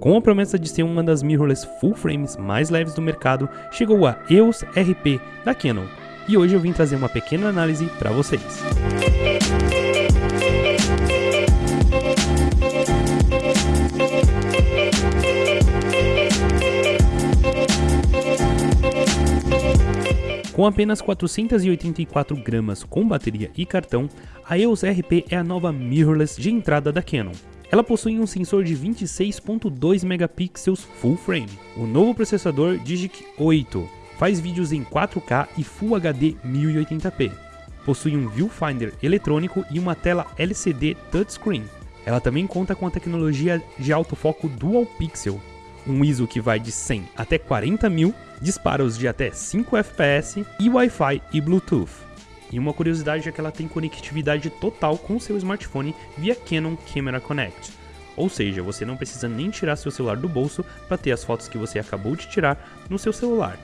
Com a promessa de ser uma das mirrorless full frames mais leves do mercado, chegou a EOS RP da Canon, e hoje eu vim trazer uma pequena análise para vocês. Com apenas 484 gramas com bateria e cartão, a EOS RP é a nova mirrorless de entrada da Canon. Ela possui um sensor de 26.2 megapixels full frame, o novo processador Digic 8, faz vídeos em 4K e Full HD 1080p, possui um viewfinder eletrônico e uma tela LCD touchscreen. Ela também conta com a tecnologia de autofoco Dual Pixel, um ISO que vai de 100 até 40 mil, disparos de até 5 fps e Wi-Fi e Bluetooth. E uma curiosidade é que ela tem conectividade total com seu smartphone via Canon Camera Connect. Ou seja, você não precisa nem tirar seu celular do bolso para ter as fotos que você acabou de tirar no seu celular.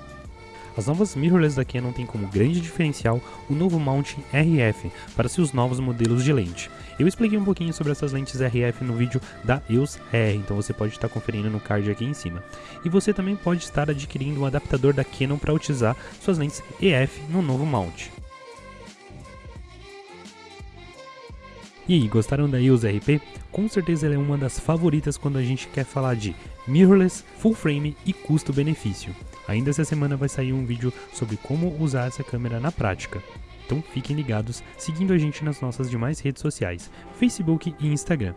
As novas mirrorless da Canon têm como grande diferencial o novo mount RF para seus novos modelos de lente. Eu expliquei um pouquinho sobre essas lentes RF no vídeo da EOS R, então você pode estar conferindo no card aqui em cima. E você também pode estar adquirindo um adaptador da Canon para utilizar suas lentes EF no novo mount. E aí, gostaram da EOS RP? Com certeza ela é uma das favoritas quando a gente quer falar de mirrorless, full frame e custo-benefício. Ainda essa semana vai sair um vídeo sobre como usar essa câmera na prática. Então fiquem ligados, seguindo a gente nas nossas demais redes sociais, Facebook e Instagram.